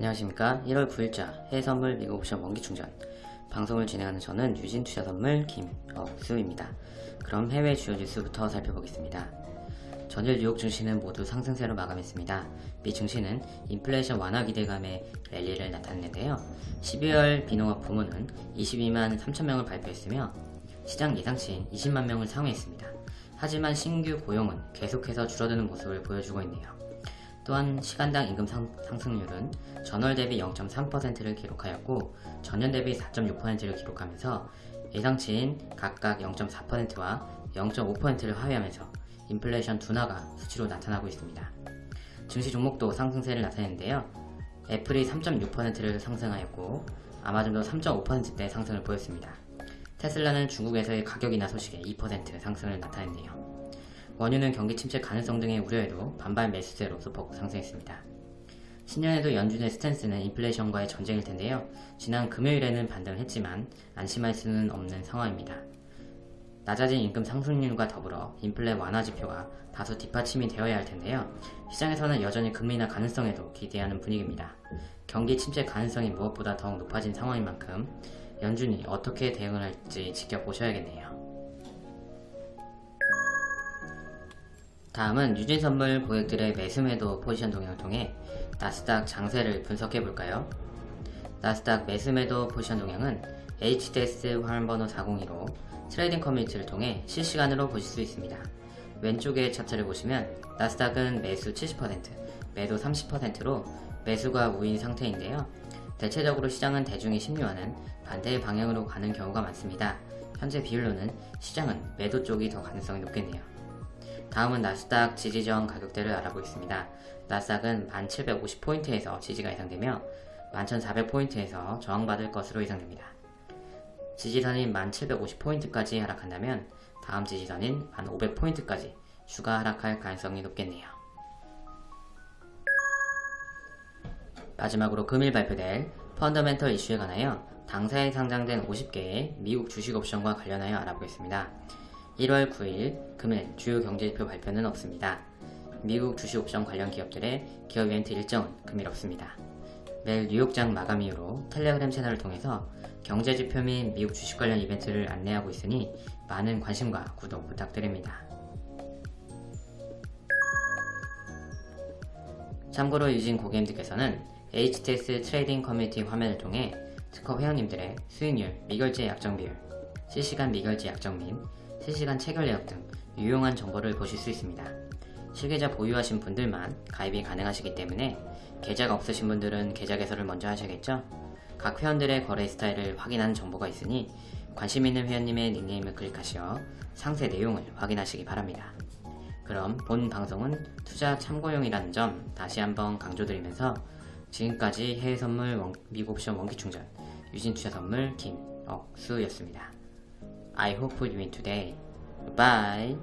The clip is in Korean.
안녕하십니까. 1월 9일자 해외선물 미국 옵션 원기충전. 방송을 진행하는 저는 유진투자선물 김억수입니다. 그럼 해외 주요 뉴스부터 살펴보겠습니다. 전일 뉴욕 증시는 모두 상승세로 마감했습니다. 미 증시는 인플레이션 완화 기대감에 랠리를 나타냈는데요. 12월 비농업 부문은 22만 3천명을 발표했으며 시장 예상치인 20만 명을 상회했습니다. 하지만 신규 고용은 계속해서 줄어드는 모습을 보여주고 있네요 또한 시간당 임금 상, 승률은 전월 대비 0.3%를 기록하였고 전년 대비 4.6%를 기록하면서 예상치인 각각 0.4%와 0.5%를 하회하면서 인플레이션 둔화가 수치로 나타나고 있습니다. 증시 종목도 상승세를 나타냈는데요. 애플이 3.6%를 상승하였고 아마존도 3.5%대 상승을 보였습니다. 테슬라는 중국에서의 가격 인하 소식에 2% 상승을 나타냈네요. 원유는 경기 침체 가능성 등의 우려에도 반발 매수세로 소폭 상승했습니다. 신년에도 연준의 스탠스는 인플레이션과의 전쟁일 텐데요. 지난 금요일에는 반등을 했지만 안심할 수는 없는 상황입니다. 낮아진 임금 상승률과 더불어 인플레 완화 지표가 다소 뒷받침이 되어야 할 텐데요. 시장에서는 여전히 금리 인하 가능성에도 기대하는 분위기입니다. 경기 침체 가능성이 무엇보다 더욱 높아진 상황인 만큼 연준이 어떻게 대응을 할지 지켜보셔야겠네요. 다음은 유진선물 고객들의 매수매도 포지션 동향을 통해 나스닥 장세를 분석해 볼까요? 나스닥 매수매도 포지션 동향은 HTS 화면번호 402로 trading community를 통해 실시간으로 보실 수 있습니다. 왼쪽의 차트를 보시면 나스닥은 매수 70%, 매도 30%로 매수가 우위인 상태인데요. 대체적으로 시장은 대중의 심리와는 반대의 방향으로 가는 경우가 많습니다. 현재 비율로는 시장은 매도 쪽이 더 가능성이 높겠네요. 다음은 나스닥 지지저항 가격대를 알아보겠습니다. 나스닥은 1750포인트에서 지지가 예상되며 11400포인트에서 저항받을 것으로 예상됩니다. 지지선인 1750포인트까지 하락한다면 다음 지지선인 1500포인트까지 추가 하락할 가능성이 높겠네요. 마지막으로 금일 발표될 펀더멘털 이슈에 관하여 당사에 상장된 50개의 미국 주식 옵션과 관련하여 알아보겠습니다. 1월 9일 금일 주요 경제지표 발표는 없습니다. 미국 주식옵션 관련 기업들의 기업 이벤트 일정은 금일 없습니다. 매일 뉴욕장 마감 이후로 텔레그램 채널을 통해서 경제지표 및 미국 주식 관련 이벤트를 안내하고 있으니 많은 관심과 구독 부탁드립니다. 참고로 유진 고객님들께서는 HTS trading community 화면을 통해 특허 회원님들의 수익률, 미결제 약정 비율, 실시간 미결제 약정 및 실시간 체결 내역 등 유용한 정보를 보실 수 있습니다. 실계좌 보유하신 분들만 가입이 가능하시기 때문에 계좌가 없으신 분들은 계좌 개설을 먼저 하셔야겠죠? 각 회원들의 거래 스타일을 확인하는 정보가 있으니 관심 있는 회원님의 닉네임을 클릭하시어 상세 내용을 확인하시기 바랍니다. 그럼 본 방송은 투자 참고용이라는 점 다시 한번 강조드리면서 지금까지 해외 선물 미국 옵션 원기 충전 유진 투자 선물 김억수였습니다. I hope for you today. Bye.